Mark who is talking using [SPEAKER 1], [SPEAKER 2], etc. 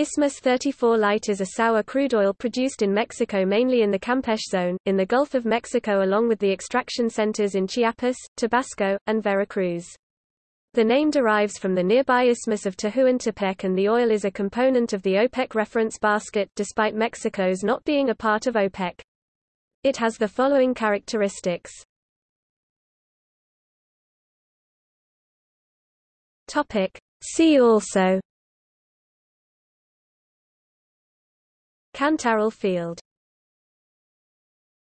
[SPEAKER 1] Isthmus 34 Light is a sour crude oil produced in Mexico mainly in the Campeche zone, in the Gulf of Mexico along with the extraction centers in Chiapas, Tabasco, and Veracruz. The name derives from the nearby Isthmus of Tehuantepec and the oil is a component of the OPEC reference basket despite Mexico's not being a part of OPEC. It has the following characteristics. See also Cantarell field